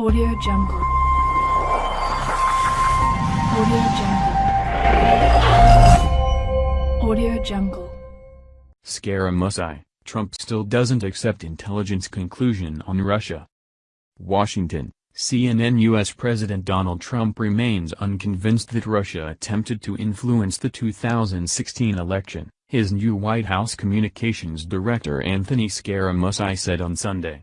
Audio Jungle. Audio Jungle. Audio Jungle. Scaramucci, Trump still doesn't accept intelligence conclusion on Russia. Washington, CNN U.S. President Donald Trump remains unconvinced that Russia attempted to influence the 2016 election, his new White House communications director Anthony Scaramucci said on Sunday.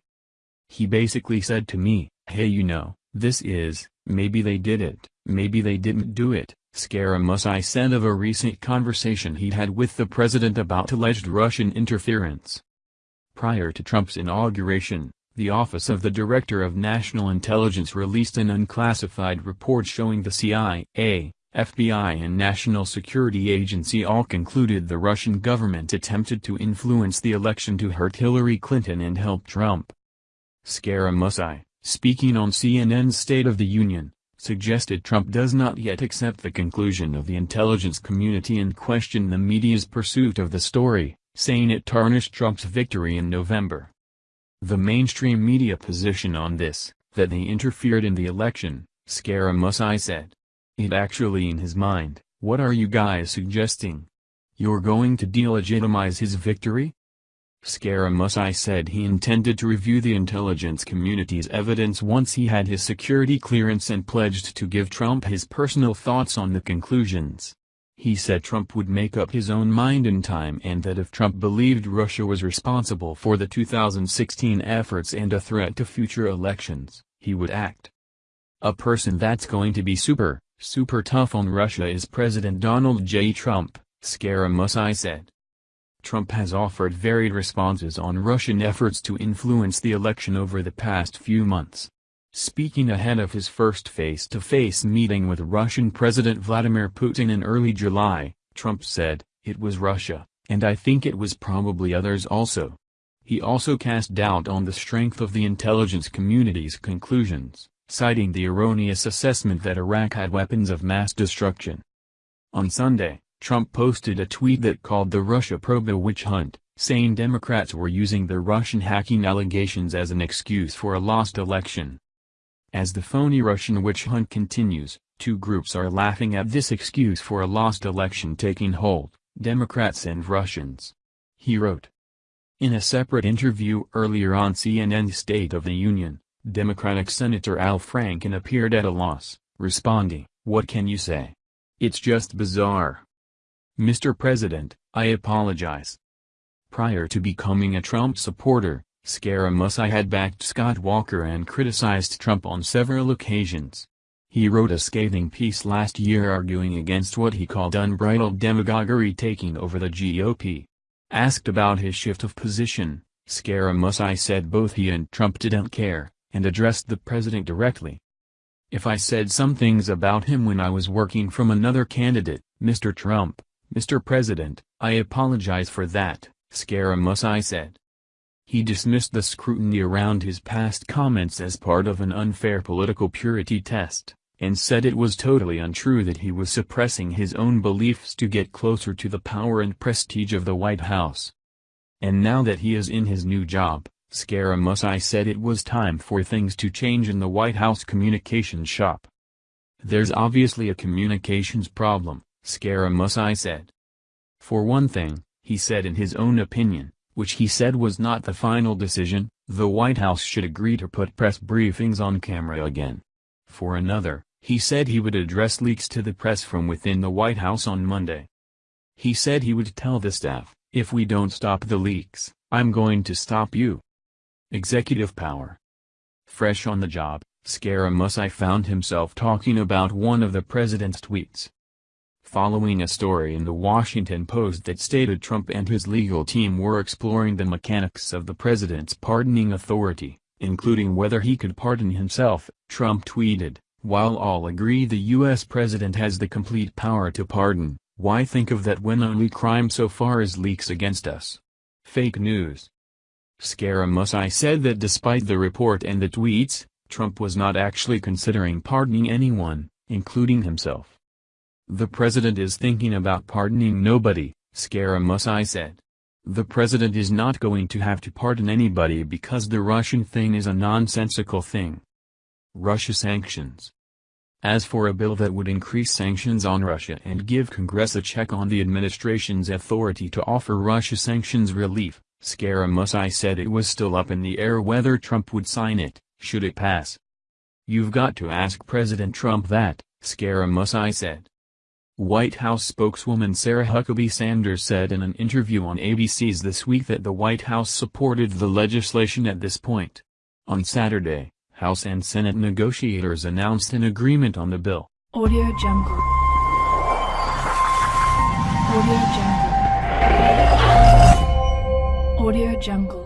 He basically said to me, hey you know, this is, maybe they did it, maybe they didn't do it, Scaramucci said of a recent conversation he had with the president about alleged Russian interference. Prior to Trump's inauguration, the Office of the Director of National Intelligence released an unclassified report showing the CIA, FBI and National Security Agency all concluded the Russian government attempted to influence the election to hurt Hillary Clinton and help Trump. Scaramucci, speaking on CNN's State of the Union, suggested Trump does not yet accept the conclusion of the intelligence community and questioned the media's pursuit of the story, saying it tarnished Trump's victory in November. The mainstream media position on this, that they interfered in the election, Scaramucci said. It actually in his mind, what are you guys suggesting? You're going to delegitimize his victory? Scaramucci said he intended to review the intelligence community's evidence once he had his security clearance and pledged to give Trump his personal thoughts on the conclusions. He said Trump would make up his own mind in time and that if Trump believed Russia was responsible for the 2016 efforts and a threat to future elections, he would act. A person that's going to be super, super tough on Russia is President Donald J. Trump, Scaramucci said. Trump has offered varied responses on Russian efforts to influence the election over the past few months. Speaking ahead of his first face-to-face -face meeting with Russian President Vladimir Putin in early July, Trump said, it was Russia, and I think it was probably others also. He also cast doubt on the strength of the intelligence community's conclusions, citing the erroneous assessment that Iraq had weapons of mass destruction. On Sunday, Trump posted a tweet that called the Russia probe a witch hunt, saying Democrats were using the Russian hacking allegations as an excuse for a lost election. As the phony Russian witch hunt continues, two groups are laughing at this excuse for a lost election taking hold, Democrats and Russians. He wrote. In a separate interview earlier on CNN's State of the Union, Democratic Senator Al Franken appeared at a loss, responding, what can you say? It's just bizarre. Mr. President, I apologize. Prior to becoming a Trump supporter, Scaramucci had backed Scott Walker and criticized Trump on several occasions. He wrote a scathing piece last year arguing against what he called unbridled demagoguery taking over the GOP. Asked about his shift of position, Scaramucci said both he and Trump didn't care, and addressed the president directly. If I said some things about him when I was working from another candidate, Mr. Trump, Mr. President, I apologize for that, Scaramucci said. He dismissed the scrutiny around his past comments as part of an unfair political purity test, and said it was totally untrue that he was suppressing his own beliefs to get closer to the power and prestige of the White House. And now that he is in his new job, Scaramucci said it was time for things to change in the White House communications shop. There's obviously a communications problem, Scaramucci said. For one thing, he said in his own opinion, which he said was not the final decision, the White House should agree to put press briefings on camera again. For another, he said he would address leaks to the press from within the White House on Monday. He said he would tell the staff, if we don't stop the leaks, I'm going to stop you. Executive power. Fresh on the job, Scaramucci found himself talking about one of the president's tweets following a story in the Washington Post that stated Trump and his legal team were exploring the mechanics of the president's pardoning authority, including whether he could pardon himself, Trump tweeted, while all agree the U.S. president has the complete power to pardon, why think of that when only crime so far is leaks against us? Fake news. Scaramucci said that despite the report and the tweets, Trump was not actually considering pardoning anyone, including himself. The president is thinking about pardoning nobody, Scaramucci said. The president is not going to have to pardon anybody because the Russian thing is a nonsensical thing. Russia sanctions. As for a bill that would increase sanctions on Russia and give Congress a check on the administration's authority to offer Russia sanctions relief, Scaramucci said it was still up in the air whether Trump would sign it, should it pass. You've got to ask President Trump that, Scaramucci said. White House spokeswoman Sarah Huckabee Sanders said in an interview on ABC's This Week that the White House supported the legislation at this point. On Saturday, House and Senate negotiators announced an agreement on the bill. Audio Jungle. Audio Jungle. Audio Jungle.